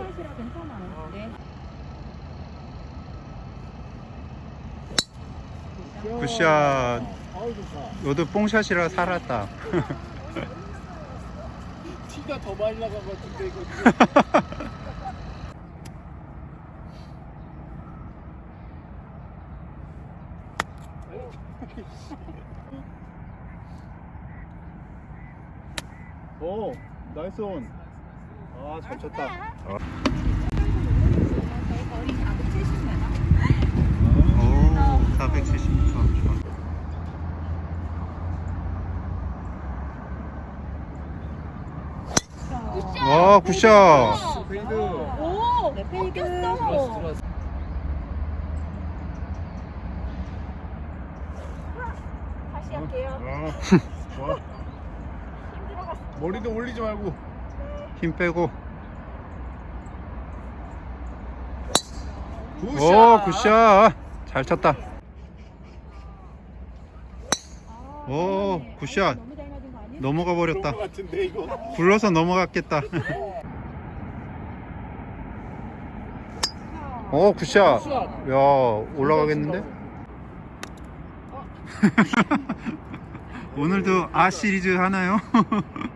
샷이라 괜찮아요. 네. 굿샷. 너도 뽕샷이라 살았다. 티가 더 많이 나간 것 같은데 이거. 오, 나이스 온. 아, 잘 쳤다. 저희 거리 470m. 오, 470m. 좋아. 와, 굿샷. 페이드. 오! 네, 페이드. 들어왔어, 들어왔어. 다시 할게요. 아, 좋아. 머리도 올리지 말고. 힘 빼고. Good shot. 오, good shot. 잘 쳤다. 오, good shot. 넘어가 버렸다. 굴러서 넘어갔겠다. 오, good shot. 야, 올라가겠는데? 오늘도 아 시리즈 하나요?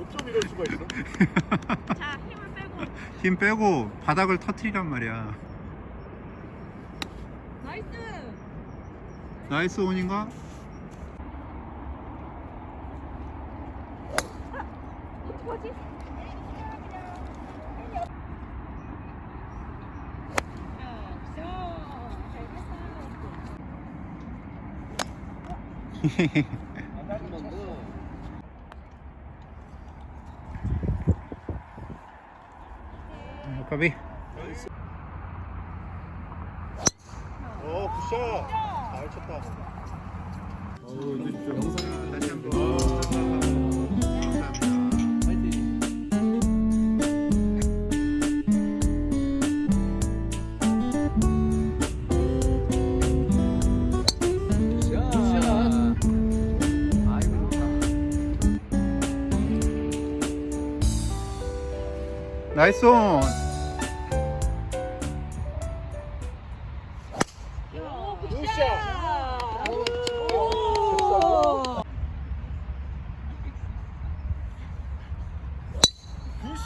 어쩜 이럴 수가 있어? 자, 힘을 빼고. 힘 빼고 바닥을 터트리란 말이야. Nice! Nice on인가? 어떡하지 거고. 까비. 오, 굿 쳤다. 어우, 한번. 나이스 온.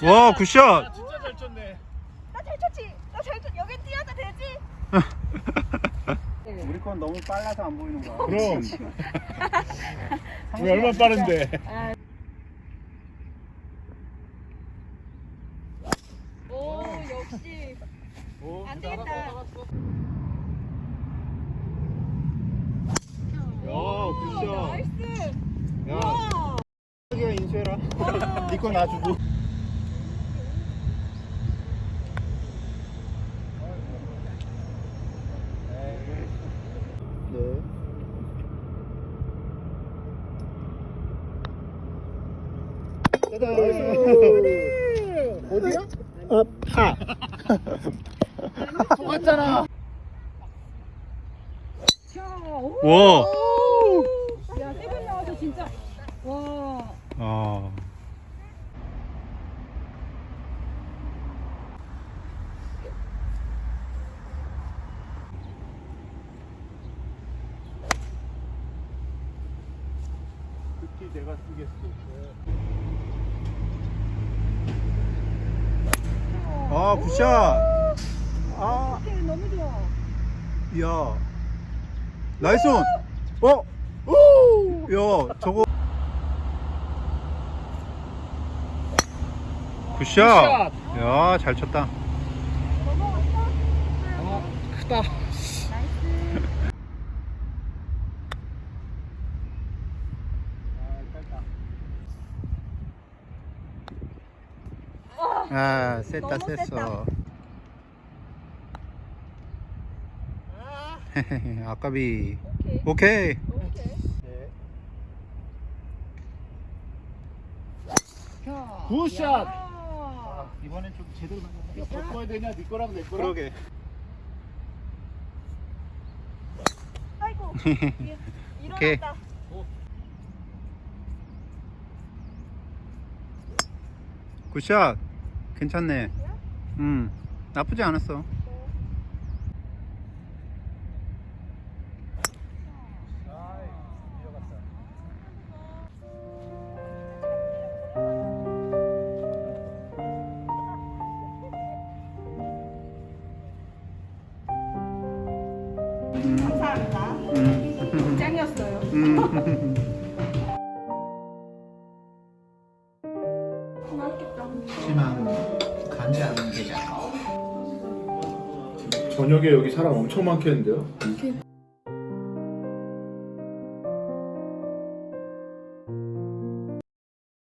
와, good shot. 진짜 잘 쳤네. 나 잘 쳤지? 나 잘 쳤, 여기 뛰어도 되지? 우리 건 너무 빨라서 안 보이는 거야. 그럼. 우리 얼마나 빠른데. 오, 역시. 오, 안 되겠다. 야, good shot. nice! 야, 와! 자기가 인수해라. 니거 놔주고. 어디야? 아, 파. 오! 와. 야, 세븐 나와서 진짜. 와. 아. 특히 내가 쓰겠어. 아, 굿샷. 아, 오케이, 너무 좋아. 야. 나이스 온. 어? 오! 야, 저거. 굿샷. 야, 잘 쳤다. 아, 크다. 아, 셌다, 셌어. 아까비. 오케이. 오케이. 굿샷! 야. 이번엔 좀 제대로 맞았네. 야, 바꿔야 되냐? 네 거랑 내 거랑? 그러게. 오케이. 일어났다. 굿샷. 괜찮네. 음, 나쁘지 않았어. 감사합니다. 음, 짱이었어요. 음. 저녁에 여기 사람 엄청 많겠는데요?